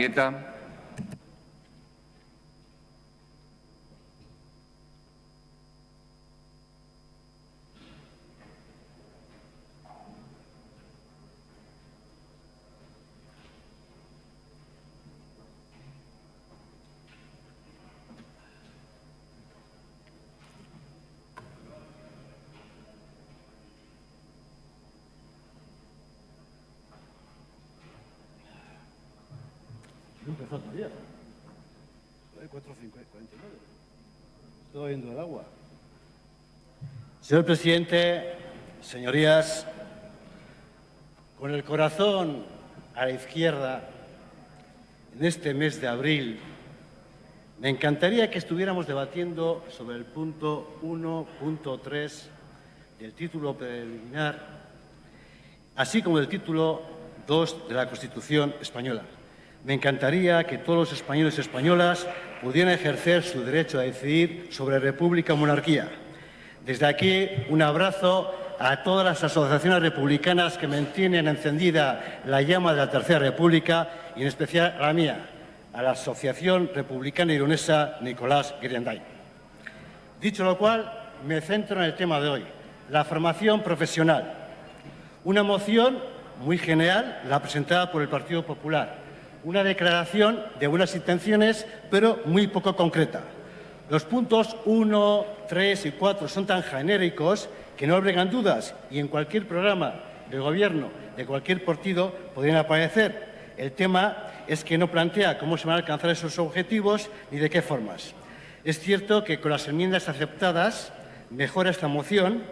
Arrieta. Empezó todavía. Hay 4.49. Estoy viendo el agua. Señor presidente, señorías, con el corazón a la izquierda, en este mes de abril, me encantaría que estuviéramos debatiendo sobre el punto 1.3 del título preliminar, así como el título 2 de la Constitución española. Me encantaría que todos los españoles y españolas pudieran ejercer su derecho a decidir sobre república o monarquía. Desde aquí, un abrazo a todas las asociaciones republicanas que mantienen encendida la llama de la Tercera República y en especial a la mía, a la Asociación Republicana Ironesa Nicolás Grienday. Dicho lo cual, me centro en el tema de hoy, la formación profesional. Una moción muy general, la presentada por el Partido Popular, una declaración de buenas intenciones, pero muy poco concreta. Los puntos 1, 3 y 4 son tan genéricos que no albergan dudas y en cualquier programa de gobierno de cualquier partido podrían aparecer. El tema es que no plantea cómo se van a alcanzar esos objetivos ni de qué formas. Es cierto que con las enmiendas aceptadas mejora esta moción,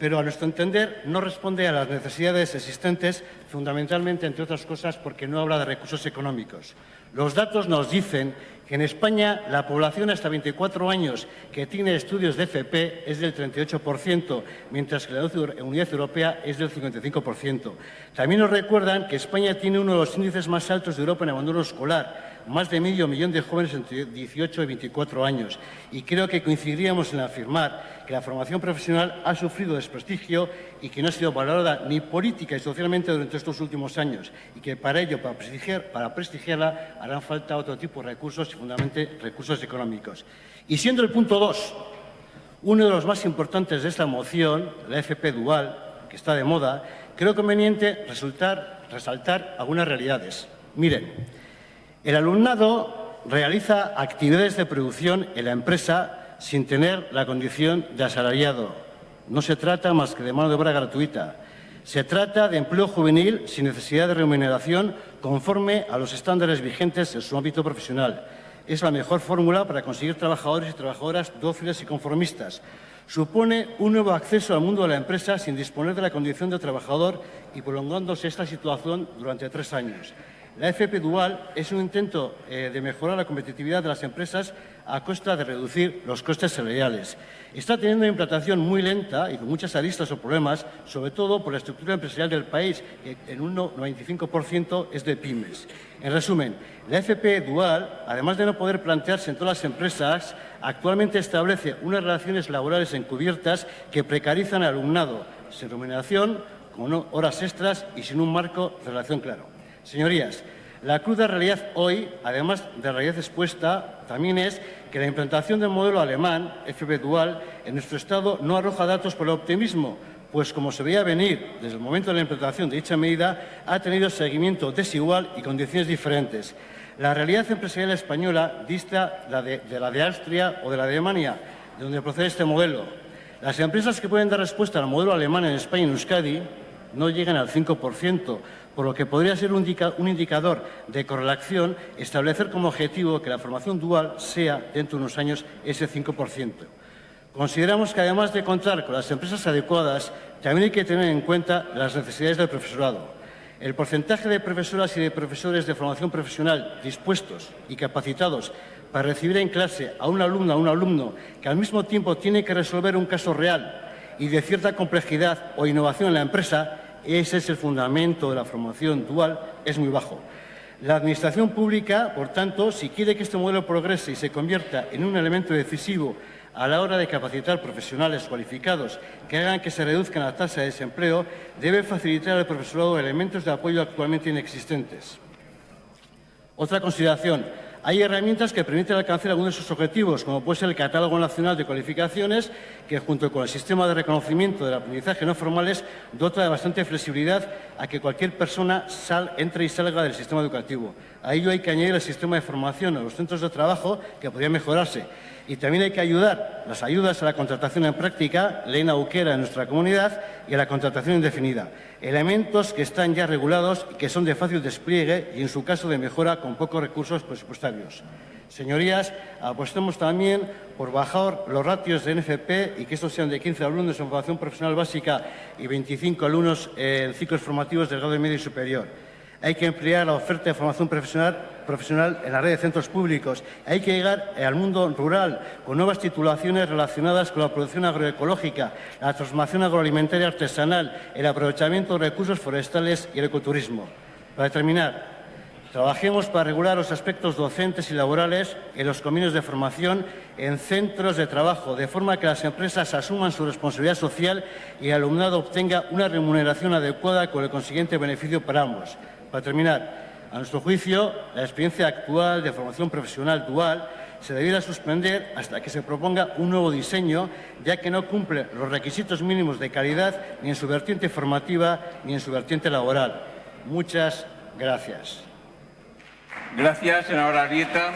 pero a nuestro entender no responde a las necesidades existentes, fundamentalmente, entre otras cosas, porque no habla de recursos económicos. Los datos nos dicen que en España la población hasta 24 años que tiene estudios de FP es del 38%, mientras que la Unidad Europea es del 55%. También nos recuerdan que España tiene uno de los índices más altos de Europa en abandono escolar, más de medio millón de jóvenes entre 18 y 24 años. Y creo que coincidiríamos en afirmar que la formación profesional ha sufrido desprestigio y que no ha sido valorada ni política y socialmente durante estos últimos años y que para ello, para, prestigiar, para prestigiarla, harán falta otro tipo de recursos y fundamentalmente recursos económicos. Y siendo el punto 2 uno de los más importantes de esta moción, la FP Dual, que está de moda, creo conveniente resaltar algunas realidades. Miren, el alumnado realiza actividades de producción en la empresa sin tener la condición de asalariado. No se trata más que de mano de obra gratuita. Se trata de empleo juvenil sin necesidad de remuneración conforme a los estándares vigentes en su ámbito profesional. Es la mejor fórmula para conseguir trabajadores y trabajadoras dóciles y conformistas. Supone un nuevo acceso al mundo de la empresa sin disponer de la condición de trabajador y prolongándose esta situación durante tres años. La FP Dual es un intento eh, de mejorar la competitividad de las empresas a costa de reducir los costes salariales. Está teniendo una implantación muy lenta y con muchas aristas o problemas, sobre todo por la estructura empresarial del país, que en un 95% es de pymes. En resumen, la FP Dual, además de no poder plantearse en todas las empresas, actualmente establece unas relaciones laborales encubiertas que precarizan al alumnado, sin remuneración, con horas extras y sin un marco de relación claro. Señorías, la cruda realidad hoy, además de la realidad expuesta, también es que la implantación del modelo alemán, FB Dual, en nuestro Estado no arroja datos por el optimismo, pues como se veía venir desde el momento de la implantación de dicha medida, ha tenido seguimiento desigual y condiciones diferentes. La realidad empresarial española dista de, la de Austria o de la de Alemania, de donde procede este modelo. Las empresas que pueden dar respuesta al modelo alemán en España y en Euskadi no llegan al 5%, por lo que podría ser un indicador de correlación establecer como objetivo que la formación dual sea, dentro de unos años, ese 5%. Consideramos que, además de contar con las empresas adecuadas, también hay que tener en cuenta las necesidades del profesorado. El porcentaje de profesoras y de profesores de formación profesional dispuestos y capacitados para recibir en clase a un alumno o un alumno que al mismo tiempo tiene que resolver un caso real y de cierta complejidad o innovación en la empresa, ese es el fundamento de la formación dual, es muy bajo. La Administración pública, por tanto, si quiere que este modelo progrese y se convierta en un elemento decisivo a la hora de capacitar profesionales cualificados que hagan que se reduzca la tasa de desempleo, debe facilitar al profesorado elementos de apoyo actualmente inexistentes. Otra consideración. Hay herramientas que permiten alcanzar algunos de sus objetivos, como puede ser el Catálogo Nacional de Cualificaciones, que junto con el sistema de reconocimiento del aprendizaje no formales dota de bastante flexibilidad a que cualquier persona sal, entre y salga del sistema educativo. A ello hay que añadir el sistema de formación a los centros de trabajo, que podría mejorarse. Y también hay que ayudar las ayudas a la contratación en práctica, ley nauquera en nuestra comunidad, y a la contratación indefinida. Elementos que están ya regulados y que son de fácil despliegue y, en su caso, de mejora con pocos recursos presupuestarios. Señorías, apostemos también por bajar los ratios de NFP y que estos sean de 15 alumnos en formación profesional básica y 25 alumnos en ciclos formativos del grado medio y superior. Hay que emplear la oferta de formación profesional, profesional en la red de centros públicos. Hay que llegar al mundo rural con nuevas titulaciones relacionadas con la producción agroecológica, la transformación agroalimentaria artesanal, el aprovechamiento de recursos forestales y el ecoturismo. Para terminar, Trabajemos para regular los aspectos docentes y laborales en los convenios de formación en centros de trabajo, de forma que las empresas asuman su responsabilidad social y el alumnado obtenga una remuneración adecuada con el consiguiente beneficio para ambos. Para terminar, a nuestro juicio, la experiencia actual de formación profesional dual se debiera suspender hasta que se proponga un nuevo diseño, ya que no cumple los requisitos mínimos de calidad ni en su vertiente formativa ni en su vertiente laboral. Muchas gracias. Gracias, senadora Arieta.